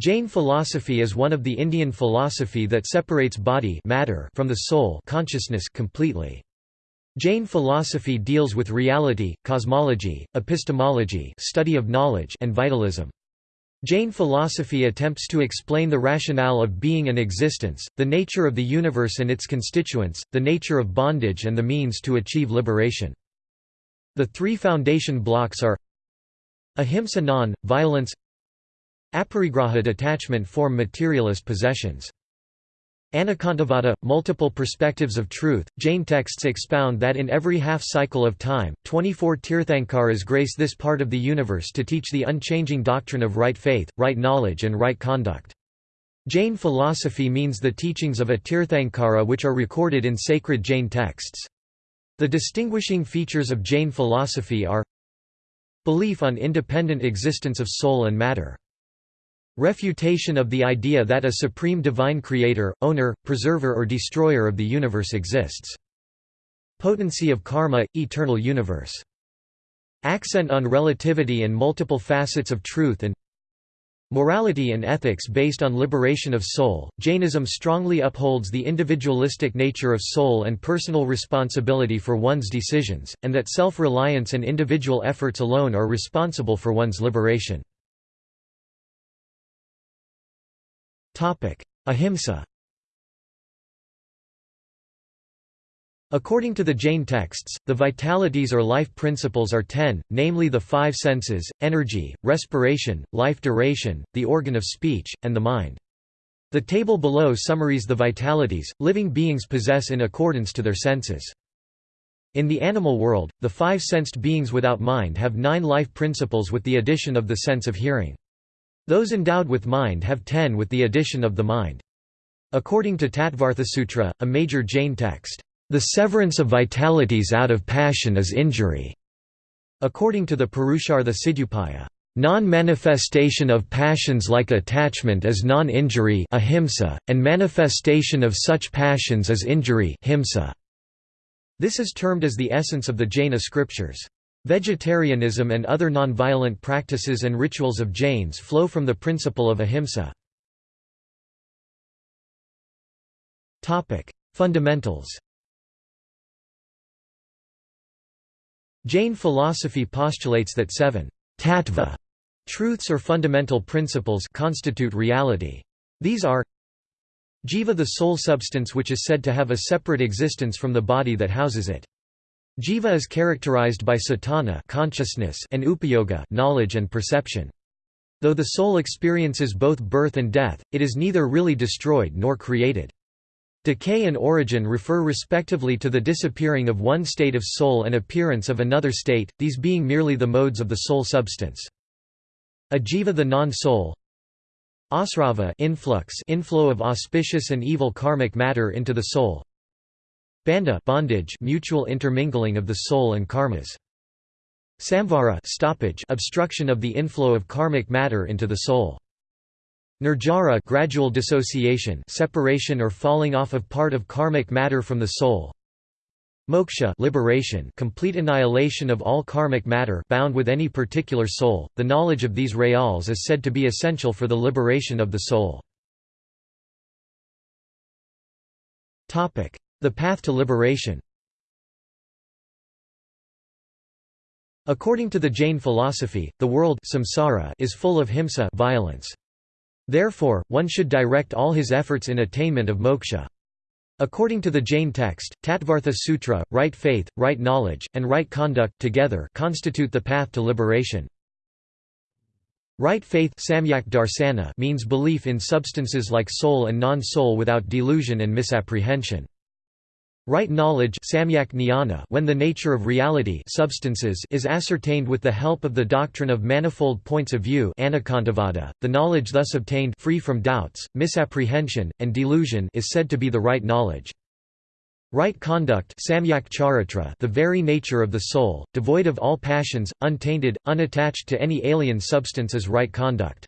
Jain philosophy is one of the Indian philosophy that separates body matter from the soul consciousness completely. Jain philosophy deals with reality, cosmology, epistemology study of knowledge and vitalism. Jain philosophy attempts to explain the rationale of being and existence, the nature of the universe and its constituents, the nature of bondage and the means to achieve liberation. The three foundation blocks are Ahimsa non-violence Aparigraha detachment form materialist possessions Anekantavada – multiple perspectives of truth, Jain texts expound that in every half-cycle of time, 24 Tirthankaras grace this part of the universe to teach the unchanging doctrine of right faith, right knowledge and right conduct. Jain philosophy means the teachings of a Tirthankara which are recorded in sacred Jain texts. The distinguishing features of Jain philosophy are Belief on independent existence of soul and matter Refutation of the idea that a supreme divine creator, owner, preserver or destroyer of the universe exists. Potency of karma, eternal universe. Accent on relativity and multiple facets of truth and Morality and ethics based on liberation of soul. Jainism strongly upholds the individualistic nature of soul and personal responsibility for one's decisions, and that self reliance and individual efforts alone are responsible for one's liberation. Ahimsa According to the Jain texts, the vitalities or life principles are ten, namely the five senses, energy, respiration, life duration, the organ of speech, and the mind. The table below summaries the vitalities, living beings possess in accordance to their senses. In the animal world, the five-sensed beings without mind have nine life principles with the addition of the sense of hearing. Those endowed with mind have ten with the addition of the mind. According to Tattvarthasutra, a major Jain text, "...the severance of vitalities out of passion is injury." According to the Purushartha Siddhyupaya, Non-manifestation of passions like attachment is non-injury and manifestation of such passions is injury. This is termed as the essence of the Jaina scriptures. Vegetarianism and other nonviolent practices and rituals of Jains flow from the principle of ahimsa. Fundamentals Jain philosophy postulates that seven tattva truths or fundamental principles constitute reality. These are Jiva the soul substance which is said to have a separate existence from the body that houses it. Jiva is characterized by cetana consciousness and upayoga knowledge and perception. Though the soul experiences both birth and death, it is neither really destroyed nor created. Decay and origin refer respectively to the disappearing of one state of soul and appearance of another state, these being merely the modes of the soul substance. Ajiva the non-soul Asrava influx inflow of auspicious and evil karmic matter into the soul Bandha bondage mutual intermingling of the soul and karmas. Samvara stoppage obstruction of the inflow of karmic matter into the soul. Nirjara gradual dissociation separation or falling off of part of karmic matter from the soul. Moksha liberation complete annihilation of all karmic matter bound with any particular soul. The knowledge of these reals is said to be essential for the liberation of the soul. Topic: the path to liberation According to the Jain philosophy, the world samsara is full of himsa violence. Therefore, one should direct all his efforts in attainment of moksha. According to the Jain text, Tattvartha Sutra, right faith, right knowledge, and right conduct together constitute the path to liberation. Right faith means belief in substances like soul and non-soul without delusion and misapprehension. Right knowledge when the nature of reality substances is ascertained with the help of the doctrine of manifold points of view the knowledge thus obtained free from doubts, misapprehension, and delusion is said to be the right knowledge. Right conduct the very nature of the soul, devoid of all passions, untainted, unattached to any alien substance is right conduct.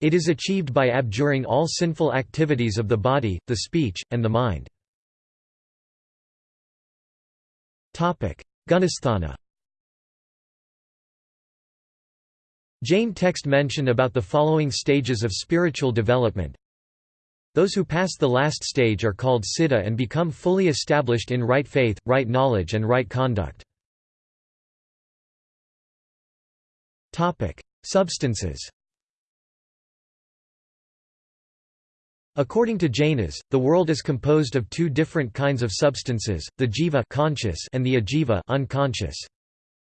It is achieved by abjuring all sinful activities of the body, the speech, and the mind. Gunasthana Jain text mention about the following stages of spiritual development. Those who pass the last stage are called siddha and become fully established in right faith, right knowledge and right conduct. Substances According to Jainas, the world is composed of two different kinds of substances, the jiva conscious and the ajiva unconscious.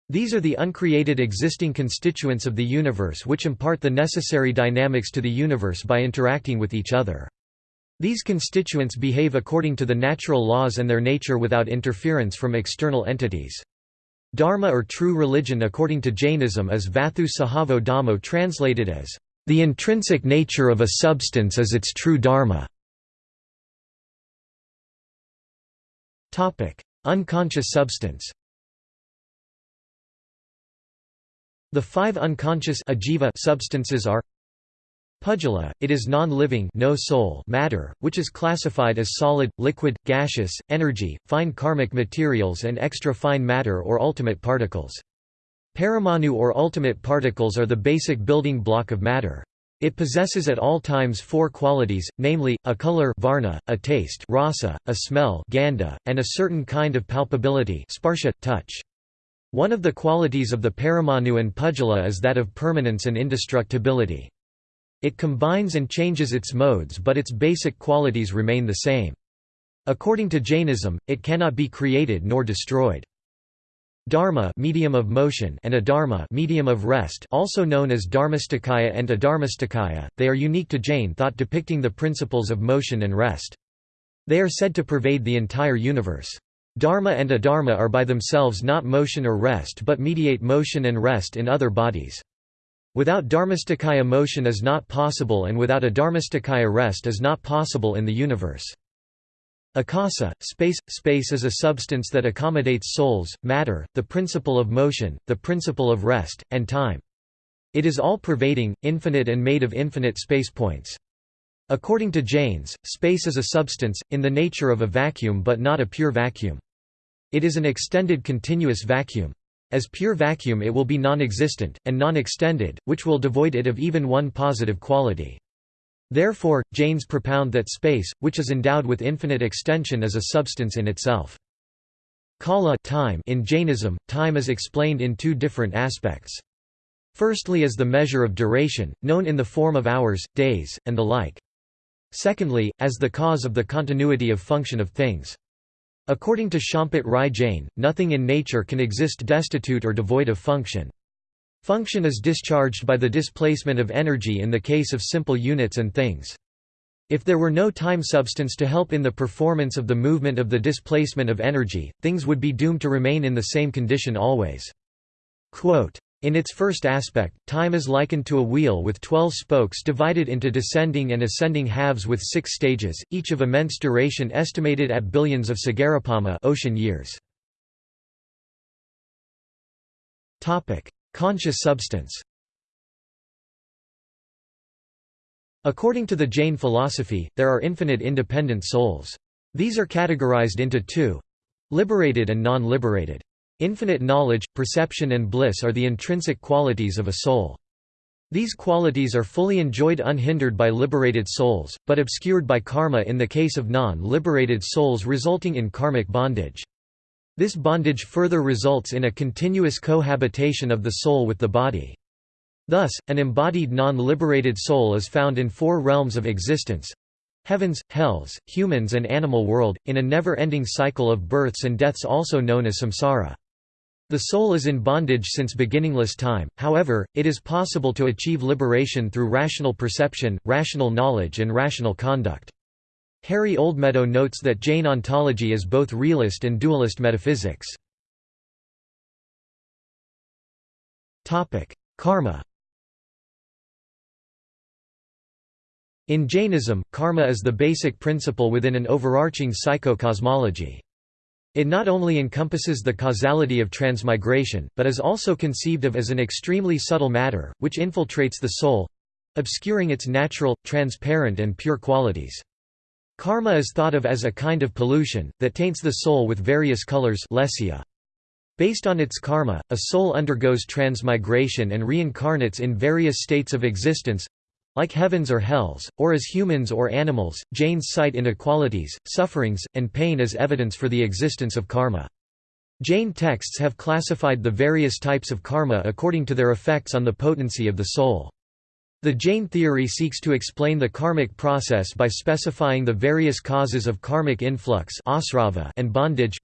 These are the uncreated existing constituents of the universe which impart the necessary dynamics to the universe by interacting with each other. These constituents behave according to the natural laws and their nature without interference from external entities. Dharma or true religion according to Jainism is Vatthu Sahavo Dhammo translated as the intrinsic nature of a substance is its true dharma. Unconscious substance The five unconscious ajiva substances are Pudgala, it is non-living no soul matter, which is classified as solid, liquid, gaseous, energy, fine karmic materials and extra-fine matter or ultimate particles. Paramanu or ultimate particles are the basic building block of matter. It possesses at all times four qualities, namely, a color varna, a taste rasa, a smell gandha, and a certain kind of palpability sparsha, touch. One of the qualities of the paramanu and pudgala is that of permanence and indestructibility. It combines and changes its modes but its basic qualities remain the same. According to Jainism, it cannot be created nor destroyed. Dharma medium of motion and adharma medium of rest also known as dharmastikaya and adharmastikaya, they are unique to Jain thought depicting the principles of motion and rest. They are said to pervade the entire universe. Dharma and adharma are by themselves not motion or rest but mediate motion and rest in other bodies. Without dharmastikaya motion is not possible and without adharmastikaya rest is not possible in the universe. Akasa, space Space is a substance that accommodates souls, matter, the principle of motion, the principle of rest, and time. It is all-pervading, infinite and made of infinite space points. According to Jains, space is a substance, in the nature of a vacuum but not a pure vacuum. It is an extended continuous vacuum. As pure vacuum it will be non-existent, and non-extended, which will devoid it of even one positive quality. Therefore, Jains propound that space, which is endowed with infinite extension is a substance in itself. Kala time in Jainism, time is explained in two different aspects. Firstly as the measure of duration, known in the form of hours, days, and the like. Secondly, as the cause of the continuity of function of things. According to Champat Rai Jain, nothing in nature can exist destitute or devoid of function. Function is discharged by the displacement of energy in the case of simple units and things. If there were no time substance to help in the performance of the movement of the displacement of energy, things would be doomed to remain in the same condition always. Quote, in its first aspect, time is likened to a wheel with twelve spokes divided into descending and ascending halves with six stages, each of immense duration estimated at billions of sagaropama ocean years. Conscious substance According to the Jain philosophy, there are infinite independent souls. These are categorized into two—liberated and non-liberated. Infinite knowledge, perception and bliss are the intrinsic qualities of a soul. These qualities are fully enjoyed unhindered by liberated souls, but obscured by karma in the case of non-liberated souls resulting in karmic bondage. This bondage further results in a continuous cohabitation of the soul with the body. Thus, an embodied non-liberated soul is found in four realms of existence heavens, hells, humans and animal world, in a never-ending cycle of births and deaths also known as samsara. The soul is in bondage since beginningless time, however, it is possible to achieve liberation through rational perception, rational knowledge and rational conduct. Harry Oldmeadow notes that Jain ontology is both realist and dualist metaphysics. Karma In Jainism, karma is the basic principle within an overarching psychocosmology. It not only encompasses the causality of transmigration, but is also conceived of as an extremely subtle matter, which infiltrates the soul—obscuring its natural, transparent and pure qualities. Karma is thought of as a kind of pollution, that taints the soul with various colors. Based on its karma, a soul undergoes transmigration and reincarnates in various states of existence like heavens or hells, or as humans or animals. Jains cite inequalities, sufferings, and pain as evidence for the existence of karma. Jain texts have classified the various types of karma according to their effects on the potency of the soul. The Jain theory seeks to explain the karmic process by specifying the various causes of karmic influx and bondage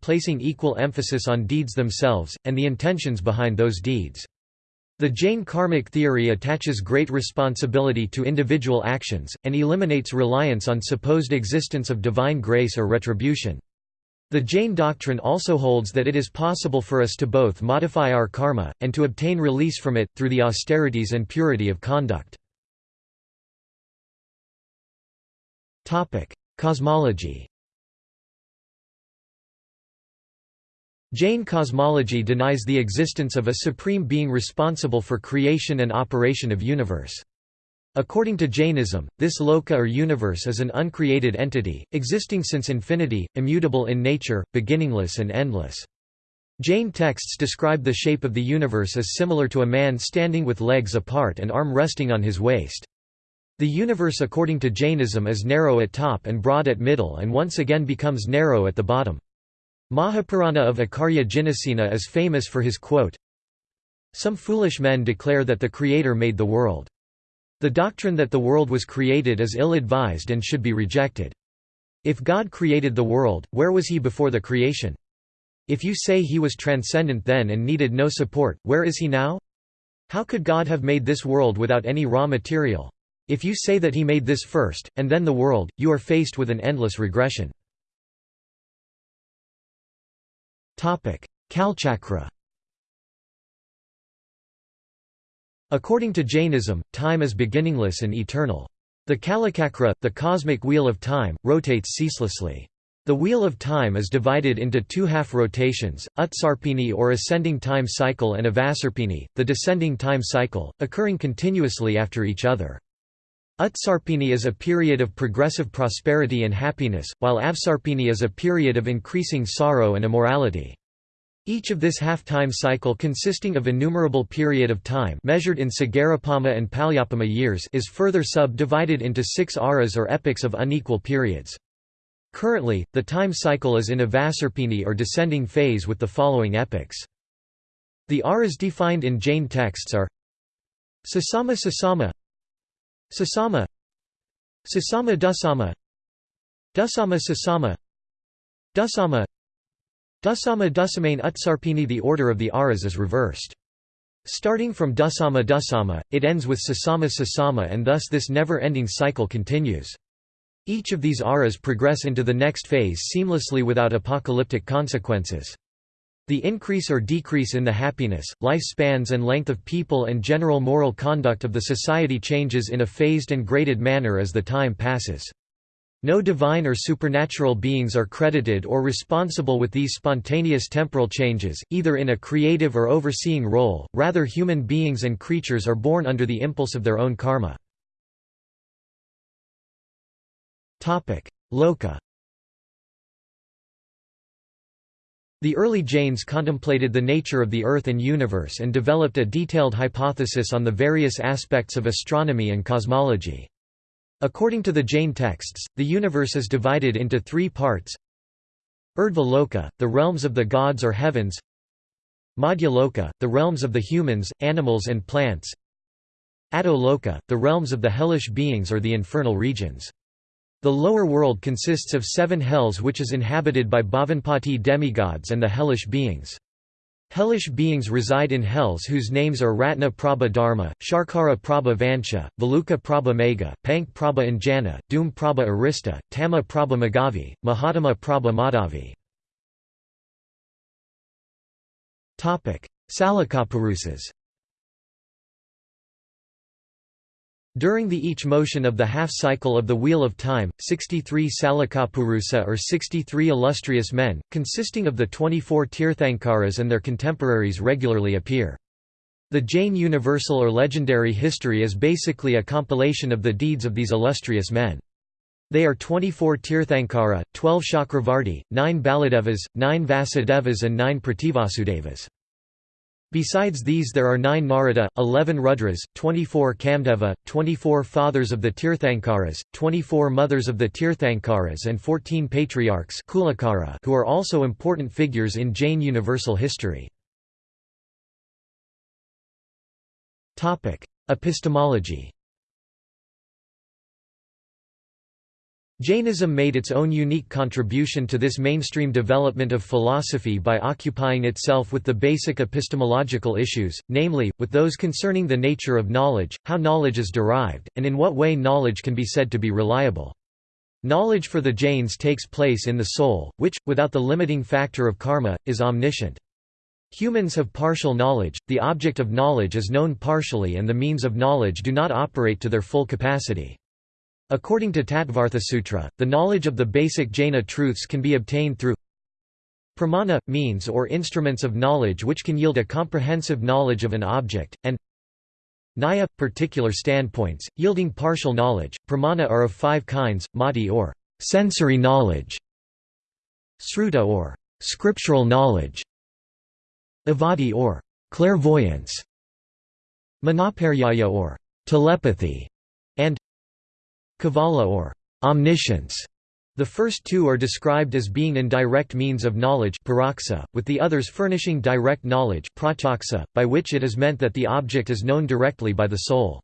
placing equal emphasis on deeds themselves, and the intentions behind those deeds. The Jain karmic theory attaches great responsibility to individual actions, and eliminates reliance on supposed existence of divine grace or retribution. The Jain doctrine also holds that it is possible for us to both modify our karma, and to obtain release from it, through the austerities and purity of conduct. Cosmology Jain cosmology denies the existence of a supreme being responsible for creation and operation of universe. According to Jainism, this loka or universe is an uncreated entity, existing since infinity, immutable in nature, beginningless and endless. Jain texts describe the shape of the universe as similar to a man standing with legs apart and arm resting on his waist. The universe according to Jainism is narrow at top and broad at middle and once again becomes narrow at the bottom. Mahapurana of Acharya Jinasena is famous for his quote, Some foolish men declare that the Creator made the world. The doctrine that the world was created is ill-advised and should be rejected. If God created the world, where was he before the creation? If you say he was transcendent then and needed no support, where is he now? How could God have made this world without any raw material? If you say that he made this first, and then the world, you are faced with an endless regression. Kalachakra According to Jainism, time is beginningless and eternal. The Kalachakra, the cosmic wheel of time, rotates ceaselessly. The wheel of time is divided into two half rotations, Utsarpini or ascending time cycle and Avasarpini, the descending time cycle, occurring continuously after each other. Utsarpini is a period of progressive prosperity and happiness, while Avasarpini is a period of increasing sorrow and immorality. Each of this half-time cycle consisting of innumerable period of time measured in Sagaropama and Palyopama years is further subdivided into six aras or epochs of unequal periods. Currently, the time cycle is in Avasarpini or descending phase with the following epochs. The aras defined in Jain texts are Sasama Sasama Sasama Sasama Dusama Dusama Sasama Dusama Dusama Dusamain Utsarpini The order of the aras is reversed. Starting from Dusama Dusama, it ends with Sasama Sasama and thus this never-ending cycle continues. Each of these aras progress into the next phase seamlessly without apocalyptic consequences. The increase or decrease in the happiness, life spans and length of people and general moral conduct of the society changes in a phased and graded manner as the time passes. No divine or supernatural beings are credited or responsible with these spontaneous temporal changes, either in a creative or overseeing role, rather human beings and creatures are born under the impulse of their own karma. Loka The early Jains contemplated the nature of the Earth and universe and developed a detailed hypothesis on the various aspects of astronomy and cosmology. According to the Jain texts, the universe is divided into three parts Urdhva the realms of the gods or heavens Madhyaloka, the realms of the humans, animals and plants Adholoka, the realms of the hellish beings or the infernal regions. The lower world consists of seven hells which is inhabited by Bhavanpati demigods and the hellish beings. Hellish beings reside in hells whose names are Ratna Prabha Dharma, Sharkara Prabha Vansha, Valuka Prabha Megha, Pank Prabha Anjana, Dhum Prabha Arishta, Tama Prabha Maghavi, Mahatama Prabha Madhavi. Salakapurusas During the each motion of the half-cycle of the Wheel of Time, 63 Salakapurusa or 63 illustrious men, consisting of the 24 Tirthankaras and their contemporaries regularly appear. The Jain universal or legendary history is basically a compilation of the deeds of these illustrious men. They are 24 Tirthankara, 12 Chakravarti, 9 Baladevas, 9 Vasudevas and 9 Prativasudevas. Besides these there are 9 Narada, 11 Rudras, 24 Kamdeva, 24 Fathers of the Tirthankaras, 24 Mothers of the Tirthankaras and 14 Patriarchs Kulakara who are also important figures in Jain universal history. Epistemology Jainism made its own unique contribution to this mainstream development of philosophy by occupying itself with the basic epistemological issues, namely, with those concerning the nature of knowledge, how knowledge is derived, and in what way knowledge can be said to be reliable. Knowledge for the Jains takes place in the soul, which, without the limiting factor of karma, is omniscient. Humans have partial knowledge, the object of knowledge is known partially and the means of knowledge do not operate to their full capacity. According to Tattvarthasutra, the knowledge of the basic Jaina truths can be obtained through pramana, means or instruments of knowledge which can yield a comprehensive knowledge of an object, and Naya, particular standpoints, yielding partial knowledge. Pramana are of five kinds, mati or sensory knowledge, sruta or scriptural knowledge, avadhi or clairvoyance, manaparyaya or telepathy, Kevala or omniscience. The first two are described as being indirect means of knowledge with the others furnishing direct knowledge by which it is meant that the object is known directly by the soul.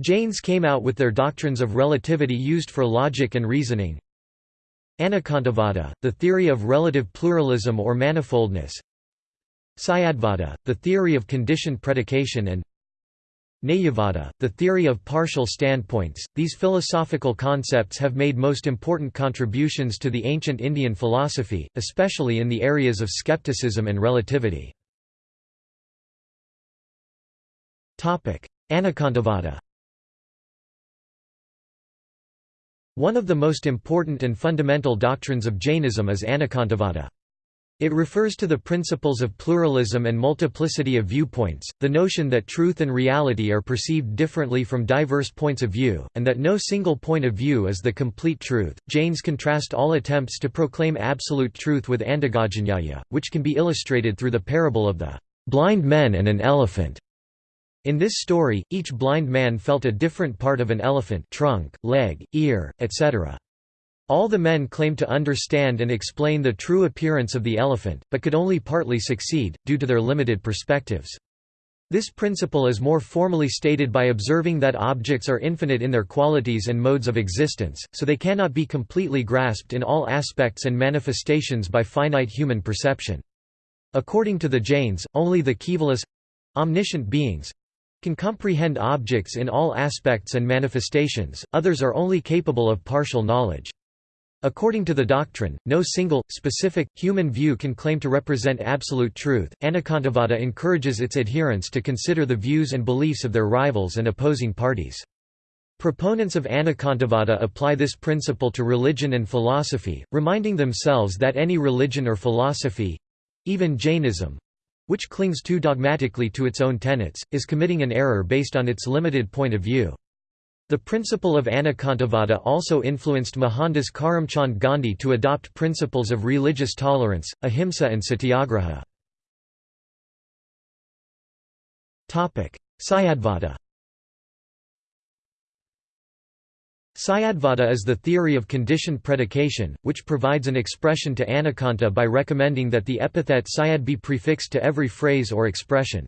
Jains came out with their doctrines of relativity used for logic and reasoning. Anekantavada, the theory of relative pluralism or manifoldness. Syadvada, the theory of conditioned predication and Nayavada, the theory of partial standpoints. These philosophical concepts have made most important contributions to the ancient Indian philosophy, especially in the areas of skepticism and relativity. Topic: Anekantavada. One of the most important and fundamental doctrines of Jainism is Anekantavada. It refers to the principles of pluralism and multiplicity of viewpoints, the notion that truth and reality are perceived differently from diverse points of view, and that no single point of view is the complete truth. Jains contrast all attempts to proclaim absolute truth with Andhagajanyaya, which can be illustrated through the parable of the blind men and an elephant. In this story, each blind man felt a different part of an elephant trunk, leg, ear, etc. All the men claimed to understand and explain the true appearance of the elephant, but could only partly succeed, due to their limited perspectives. This principle is more formally stated by observing that objects are infinite in their qualities and modes of existence, so they cannot be completely grasped in all aspects and manifestations by finite human perception. According to the Jains, only the Kevalas—omniscient beings—can comprehend objects in all aspects and manifestations, others are only capable of partial knowledge. According to the doctrine, no single, specific, human view can claim to represent absolute truth. Anekantavada encourages its adherents to consider the views and beliefs of their rivals and opposing parties. Proponents of Anekantavada apply this principle to religion and philosophy, reminding themselves that any religion or philosophy—even Jainism, which clings too dogmatically to its own tenets, is committing an error based on its limited point of view. The principle of Anekantavada also influenced Mohandas Karamchand Gandhi to adopt principles of religious tolerance, ahimsa and satyagraha. Syadvada Syadvada is the theory of conditioned predication, which provides an expression to Anekanta by recommending that the epithet Syad be prefixed to every phrase or expression.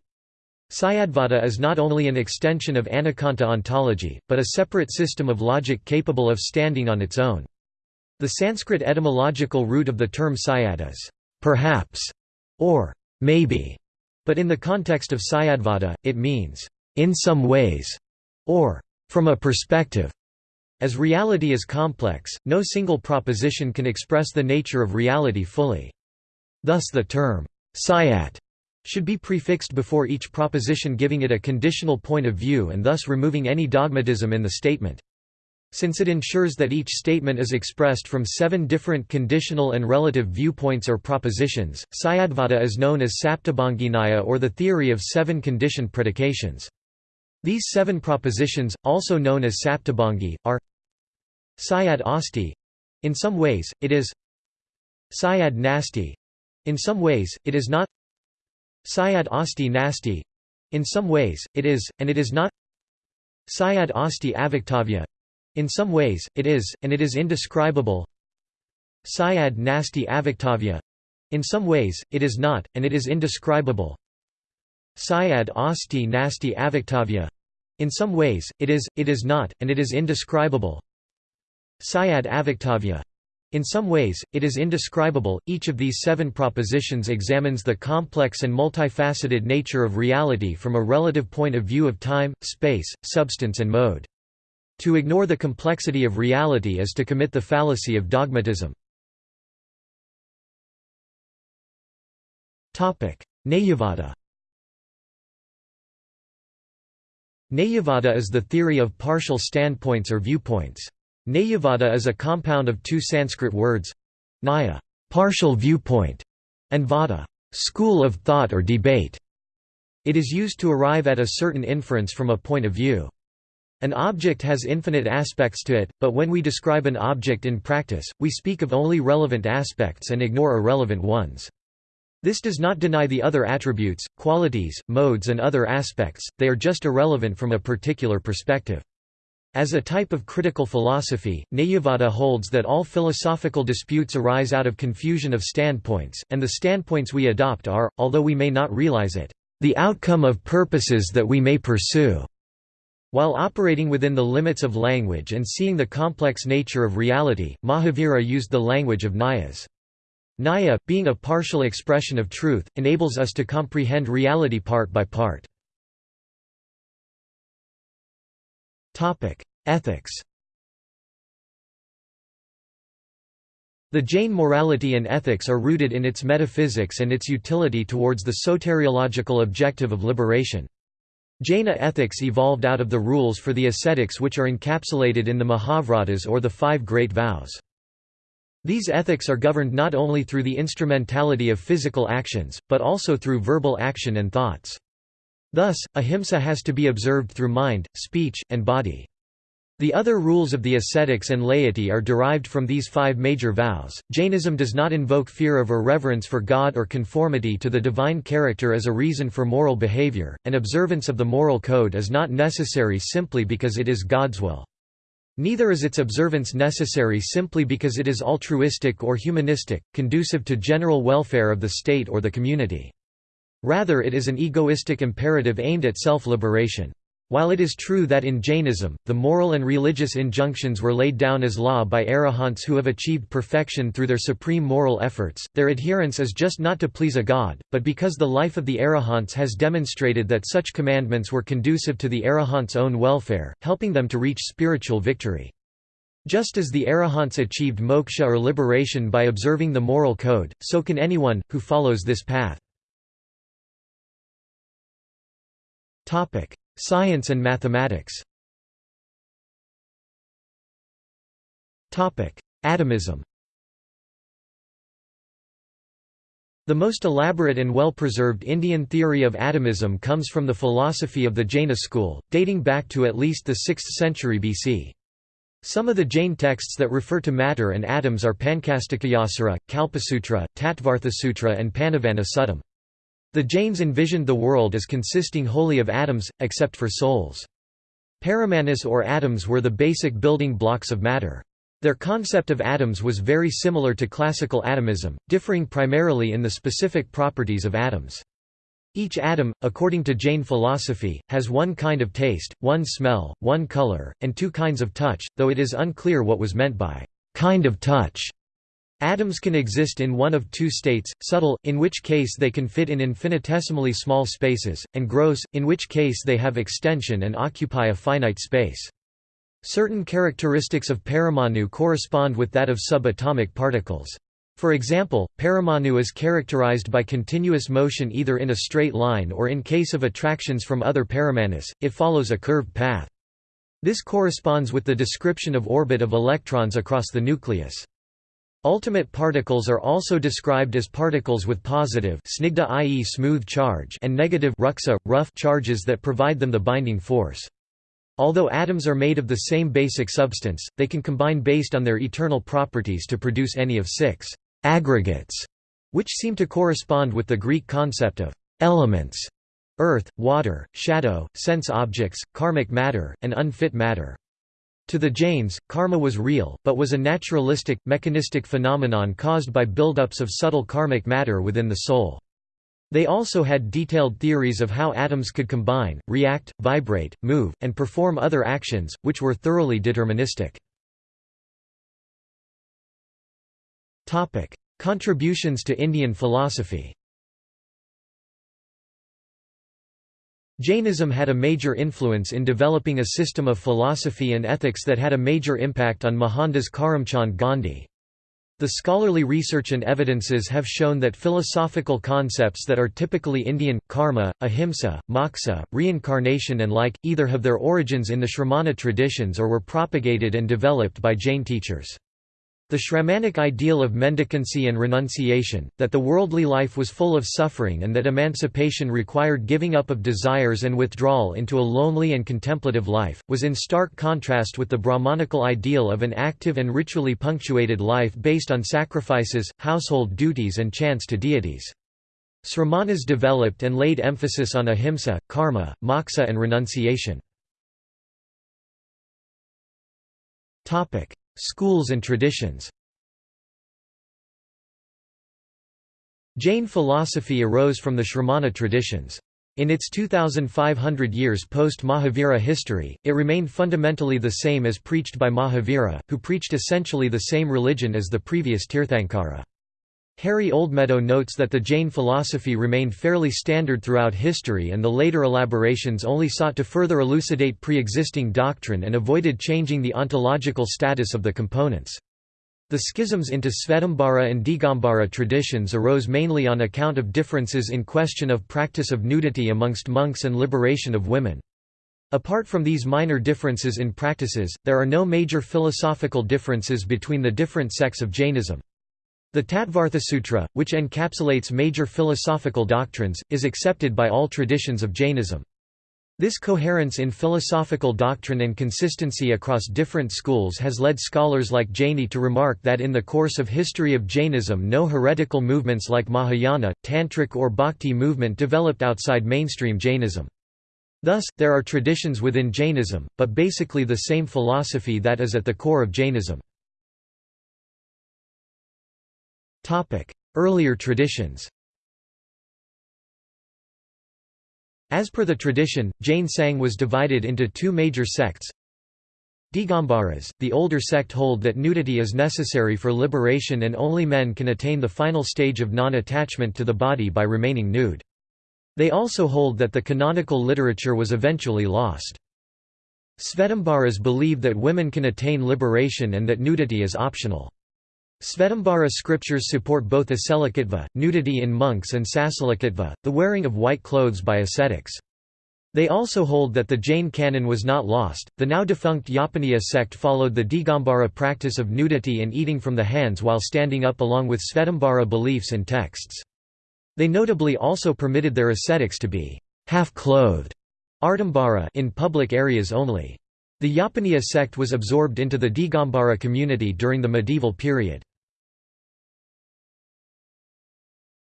Syadvada is not only an extension of Anekanta ontology, but a separate system of logic capable of standing on its own. The Sanskrit etymological root of the term syad is perhaps or maybe, but in the context of Syadvada, it means in some ways or from a perspective. As reality is complex, no single proposition can express the nature of reality fully. Thus the term syat should be prefixed before each proposition giving it a conditional point of view and thus removing any dogmatism in the statement. Since it ensures that each statement is expressed from seven different conditional and relative viewpoints or propositions, Syadvada is known as Saptabhanginyaya or the theory of seven conditioned predications. These seven propositions, also known as Saptabhangi, are Syad Asti in some ways, it is Syad Nasti in some ways, it is not Syad Asti Nasti. In some ways, it is, and it is not. Syad Asti Avaktavya in some ways, it is, and it is indescribable. Syad Nasti Avaktavya in some ways, it is not, and it is indescribable. Syad Asti Nasti Avaktavya in some ways, it is, it is not, and it is indescribable. Syad Avaktavya in some ways, it is indescribable. Each of these seven propositions examines the complex and multifaceted nature of reality from a relative point of view of time, space, substance, and mode. To ignore the complexity of reality is to commit the fallacy of dogmatism. Nayavada Nayavada is the theory of partial standpoints or viewpoints. Nayavada is a compound of two Sanskrit words Naya, partial viewpoint, and Vada, school of thought or debate. It is used to arrive at a certain inference from a point of view. An object has infinite aspects to it, but when we describe an object in practice, we speak of only relevant aspects and ignore irrelevant ones. This does not deny the other attributes, qualities, modes and other aspects, they are just irrelevant from a particular perspective. As a type of critical philosophy, Nayavada holds that all philosophical disputes arise out of confusion of standpoints, and the standpoints we adopt are, although we may not realize it, the outcome of purposes that we may pursue. While operating within the limits of language and seeing the complex nature of reality, Mahavira used the language of Nayas. Naya, being a partial expression of truth, enables us to comprehend reality part by part. Ethics The Jain morality and ethics are rooted in its metaphysics and its utility towards the soteriological objective of liberation. Jaina ethics evolved out of the rules for the ascetics which are encapsulated in the Mahavratas or the Five Great Vows. These ethics are governed not only through the instrumentality of physical actions, but also through verbal action and thoughts. Thus, ahimsa has to be observed through mind, speech, and body. The other rules of the ascetics and laity are derived from these five major vows. Jainism does not invoke fear of or reverence for God or conformity to the divine character as a reason for moral behavior, and observance of the moral code is not necessary simply because it is God's will. Neither is its observance necessary simply because it is altruistic or humanistic, conducive to general welfare of the state or the community. Rather it is an egoistic imperative aimed at self-liberation. While it is true that in Jainism, the moral and religious injunctions were laid down as law by arahants who have achieved perfection through their supreme moral efforts, their adherence is just not to please a god, but because the life of the arahants has demonstrated that such commandments were conducive to the arahants' own welfare, helping them to reach spiritual victory. Just as the arahants achieved moksha or liberation by observing the moral code, so can anyone, who follows this path. Topic: Science and mathematics. Topic: Atomism. The most elaborate and well-preserved Indian theory of atomism comes from the philosophy of the Jaina school, dating back to at least the 6th century BC. Some of the Jain texts that refer to matter and atoms are Pancastikayasara, Kalpasutra, Tattvarthasutra and Pannavana Suttam. The Jains envisioned the world as consisting wholly of atoms, except for souls. Paramanas or atoms were the basic building blocks of matter. Their concept of atoms was very similar to classical atomism, differing primarily in the specific properties of atoms. Each atom, according to Jain philosophy, has one kind of taste, one smell, one color, and two kinds of touch, though it is unclear what was meant by kind of touch. Atoms can exist in one of two states, subtle, in which case they can fit in infinitesimally small spaces, and gross, in which case they have extension and occupy a finite space. Certain characteristics of paramanu correspond with that of subatomic particles. For example, paramanu is characterized by continuous motion either in a straight line or in case of attractions from other paramanas, it follows a curved path. This corresponds with the description of orbit of electrons across the nucleus. Ultimate particles are also described as particles with positive snigdha i.e. smooth charge and negative ruksa, rough charges that provide them the binding force. Although atoms are made of the same basic substance, they can combine based on their eternal properties to produce any of six aggregates, which seem to correspond with the Greek concept of elements earth, water, shadow, sense objects, karmic matter, and unfit matter. To the Jains, karma was real, but was a naturalistic, mechanistic phenomenon caused by buildups of subtle karmic matter within the soul. They also had detailed theories of how atoms could combine, react, vibrate, move, and perform other actions, which were thoroughly deterministic. Contributions to Indian philosophy Jainism had a major influence in developing a system of philosophy and ethics that had a major impact on Mohandas Karamchand Gandhi. The scholarly research and evidences have shown that philosophical concepts that are typically Indian, karma, ahimsa, moksha, reincarnation and like, either have their origins in the Shramana traditions or were propagated and developed by Jain teachers. The Shramanic ideal of mendicancy and renunciation, that the worldly life was full of suffering and that emancipation required giving up of desires and withdrawal into a lonely and contemplative life, was in stark contrast with the Brahmanical ideal of an active and ritually punctuated life based on sacrifices, household duties and chants to deities. Sramanas developed and laid emphasis on ahimsa, karma, moksha and renunciation. Schools and traditions Jain philosophy arose from the Shramana traditions. In its 2,500 years post-Mahavira history, it remained fundamentally the same as preached by Mahavira, who preached essentially the same religion as the previous Tirthankara. Harry Oldmeadow notes that the Jain philosophy remained fairly standard throughout history and the later elaborations only sought to further elucidate pre-existing doctrine and avoided changing the ontological status of the components. The schisms into Svetambara and Digambara traditions arose mainly on account of differences in question of practice of nudity amongst monks and liberation of women. Apart from these minor differences in practices, there are no major philosophical differences between the different sects of Jainism. The Tattvarthasutra, which encapsulates major philosophical doctrines, is accepted by all traditions of Jainism. This coherence in philosophical doctrine and consistency across different schools has led scholars like Jaini to remark that in the course of history of Jainism no heretical movements like Mahayana, Tantric or Bhakti movement developed outside mainstream Jainism. Thus, there are traditions within Jainism, but basically the same philosophy that is at the core of Jainism. Earlier traditions As per the tradition, Jain Sangh was divided into two major sects. Digambaras, the older sect hold that nudity is necessary for liberation and only men can attain the final stage of non-attachment to the body by remaining nude. They also hold that the canonical literature was eventually lost. Svetambaras believe that women can attain liberation and that nudity is optional. Svetambara scriptures support both acelakatva, nudity in monks and sacelakatva, the wearing of white clothes by ascetics. They also hold that the Jain canon was not lost. The now defunct Yapaniya sect followed the Digambara practice of nudity and eating from the hands while standing up along with Svetambara beliefs and texts. They notably also permitted their ascetics to be half-clothed in public areas only. The Yapaniya sect was absorbed into the Digambara community during the medieval period.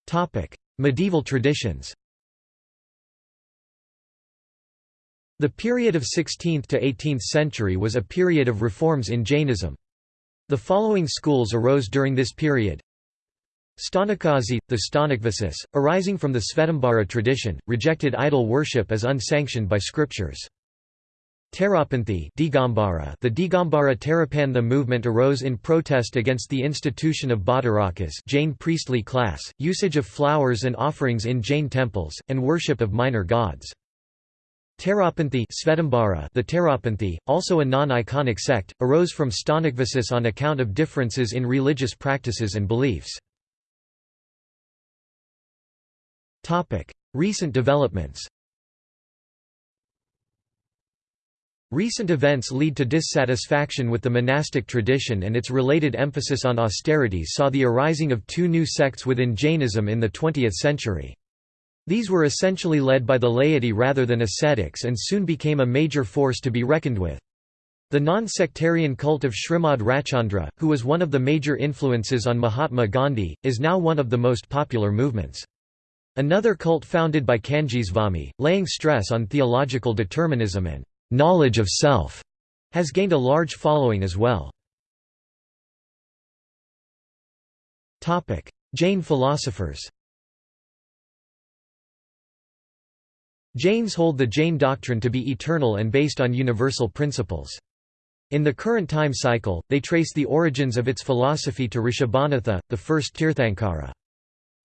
Topic: Medieval traditions. The period of 16th to 18th century was a period of reforms in Jainism. The following schools arose during this period. Sthanakvasi, the Stanakvasis, arising from the Svetambara tradition, rejected idol worship as unsanctioned by scriptures. Terapanthi Digambara The Digambara Terapantha movement arose in protest against the institution of Bhattarakas Jain priestly class, usage of flowers and offerings in Jain temples, and worship of minor gods. Terapanthi Svetambara The Terapanthi, also a non-iconic sect, arose from Stanakvasis on account of differences in religious practices and beliefs. Recent developments Recent events lead to dissatisfaction with the monastic tradition and its related emphasis on austerities saw the arising of two new sects within Jainism in the 20th century. These were essentially led by the laity rather than ascetics and soon became a major force to be reckoned with. The non-sectarian cult of Srimad Rajchandra, who was one of the major influences on Mahatma Gandhi, is now one of the most popular movements. Another cult founded by Kanjisvami, laying stress on theological determinism and knowledge of self, has gained a large following as well. Jain philosophers Jains hold the Jain doctrine to be eternal and based on universal principles. In the current time cycle, they trace the origins of its philosophy to Rishabhanatha, the first Tirthankara.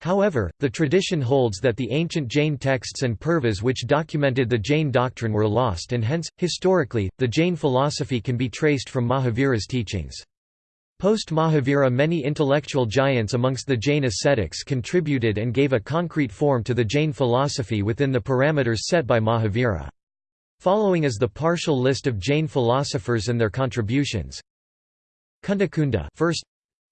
However, the tradition holds that the ancient Jain texts and purvas which documented the Jain doctrine were lost and hence, historically, the Jain philosophy can be traced from Mahavira's teachings. Post-Mahavira many intellectual giants amongst the Jain ascetics contributed and gave a concrete form to the Jain philosophy within the parameters set by Mahavira. Following is the partial list of Jain philosophers and their contributions. Kundakunda first,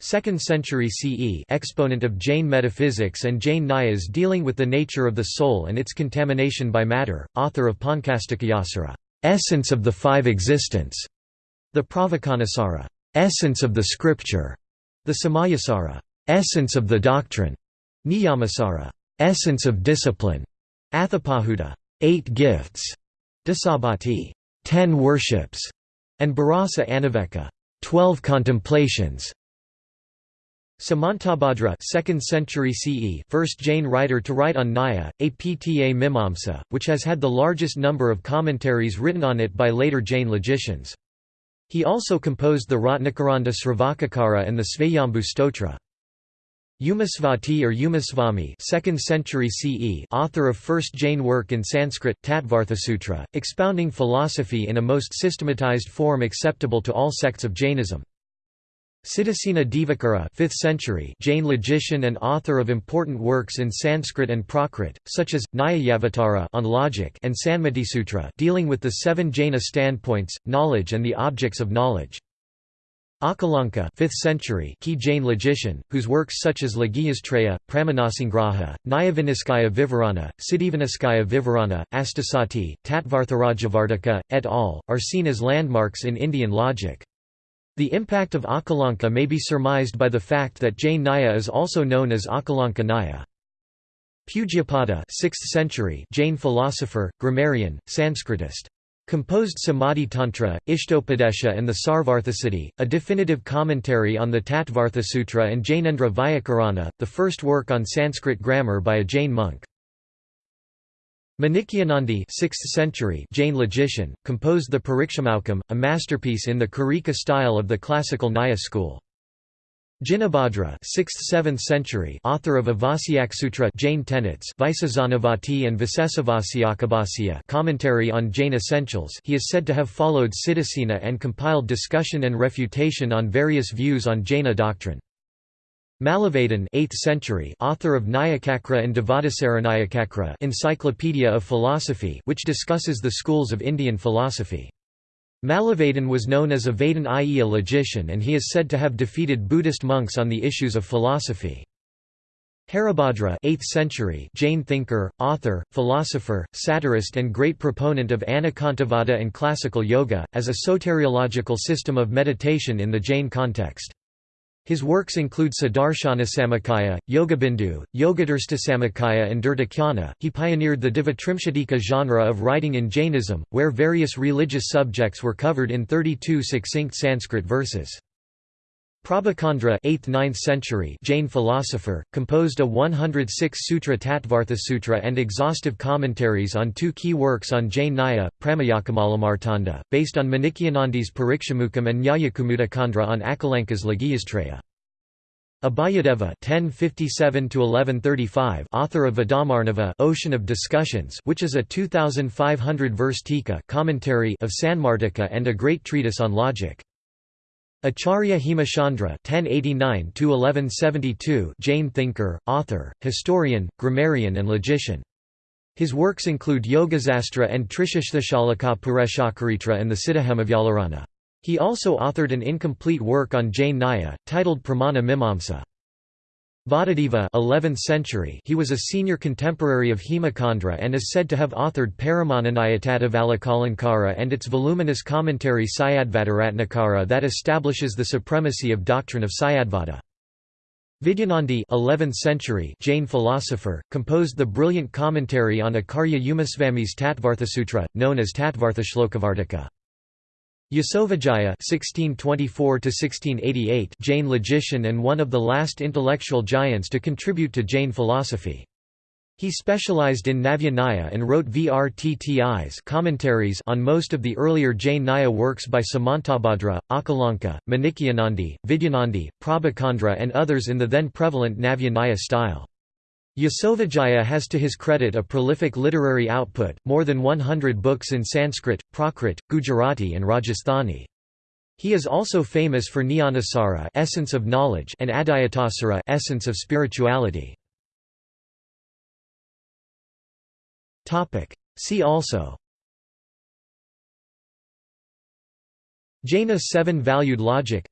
2nd century CE exponent of Jain metaphysics and Jain Nyayas dealing with the nature of the soul and its contamination by matter, author of Pancastikayasara, essence of the five existence, the Pravacanasara, essence of the scripture, the Samayasara, essence of the doctrine, Niyamasara, essence of discipline, Atthapahuda, eight gifts, Dasabhakti, ten worships, and Bharasa Anaveka, twelve contemplations. Samantabhadra 2nd century CE first Jain writer to write on Nyaya, Apta Mimamsa, which has had the largest number of commentaries written on it by later Jain logicians. He also composed the Ratnakaranda Sravakacara and the Svayambhu Stotra. Umasvati or Umasvami 2nd century CE author of first Jain work in Sanskrit, Tattvarthasutra, expounding philosophy in a most systematized form acceptable to all sects of Jainism. Siddhasena Divakara 5th century Jain logician and author of important works in Sanskrit and Prakrit, such as, Nyayavatara on logic and Sanmatisutra dealing with the seven Jaina standpoints, knowledge and the objects of knowledge. Akalanka 5th century key Jain logician, whose works such as Laghiyastraya, Pramanasangraha, Nyayaviniscaya Vivarana, Siddhiviniscaya Vivarana, Astasati, Tattvartharajavartika, et al., are seen as landmarks in Indian logic. The impact of Akalanka may be surmised by the fact that Jain Nyaya is also known as Akalanka Nyaya. Pujyapada 6th century Jain philosopher, grammarian, Sanskritist. Composed Samadhi Tantra, Ishtopadesha and the Sarvarthasiddhi, a definitive commentary on the Tattvartha Sutra and Jainendra Vyakarana, the first work on Sanskrit grammar by a Jain monk. Manikyanandi 6th century Jain logician, composed the Parikshamoukam, a masterpiece in the Karika style of the classical Naya school. Jinabhadra 6th–7th century author of Avasyaksutra Jain tenets Visesanavati and Visesavasyakabhasya commentary on Jain essentials he is said to have followed Siddhasena and compiled discussion and refutation on various views on Jaina doctrine. Mallavadin 8th century author of Nyayacakra and Dvadasaranayacakra Encyclopedia of Philosophy which discusses the schools of Indian philosophy. Mallavadin was known as a Vadan i.e. a logician and he is said to have defeated Buddhist monks on the issues of philosophy. Haribhadra 8th century Jain thinker, author, philosopher, satirist and great proponent of Anekantavada and classical yoga, as a soteriological system of meditation in the Jain context. His works include Saddarsanasamuccaya, Yogabindu, Yogadrstisamuccaya and Dhurtakhyana. He pioneered the Dvitrimshatika genre of writing in Jainism, where various religious subjects were covered in 32 succinct Sanskrit verses. Prabhacandra 8th–9th century Jain philosopher, composed a 106-sutra Tattvartha Sutra and exhaustive commentaries on two key works on Jain Nyaya, Prameyakamalamartanda, based on Manikyanandi's Parikshamukam and Nyayakumudacandra on Akalanka's Laghiyastraya. Abhayadeva (1057–1135), author of Vedamarnava, Ocean of Discussions, which is a 2,500-verse tika commentary of Sanmartika and a great treatise on logic. Acharya Hemachandra (1089–1172), Jain thinker, author, historian, grammarian, and logician. His works include Yogasastra and Trishashthashalaka Pureshakaritra and the Siddhahemavyakarana. He also authored an incomplete work on Jain Nyaya, titled Pramana Mimamsa. Vadadeva 11th century he was a senior contemporary of Hemachandra and is said to have authored Pramananayatattvalokalankara and its voluminous commentary Syadvadaratnakara that establishes the supremacy of doctrine of Syadvada. Vidyanandi 11th century Jain philosopher, composed the brilliant commentary on Acharya Umasvami's Tattvarthasutra, known as Tattvarthashlokavartika. Yasovijaya (1624–1688), Jain logician and one of the last intellectual giants to contribute to Jain philosophy. He specialized in Navya and wrote Vrttis commentaries on most of the earlier Jain Naya works by Samantabhadra, Akalanka, Manikyanandi, Vidyanandi, Prabhacandra and others in the then prevalent Navya Nyaya style. Yasovijaya has to his credit a prolific literary output, more than 100 books in Sanskrit, Prakrit, Gujarati and Rajasthani. He is also famous for Jnanasara essence of knowledge and Adhyatmasara essence of spirituality. Topic: See also. Jaina's seven-valued logic.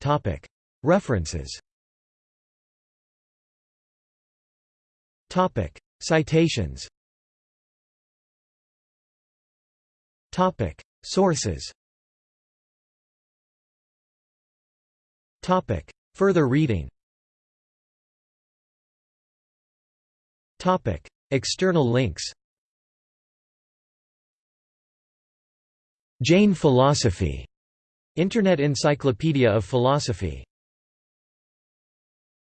Topic. References Topic: Citations. Topic: Sources. Topic: Further reading. Topic: External links. Jain philosophy. Internet Encyclopedia of Philosophy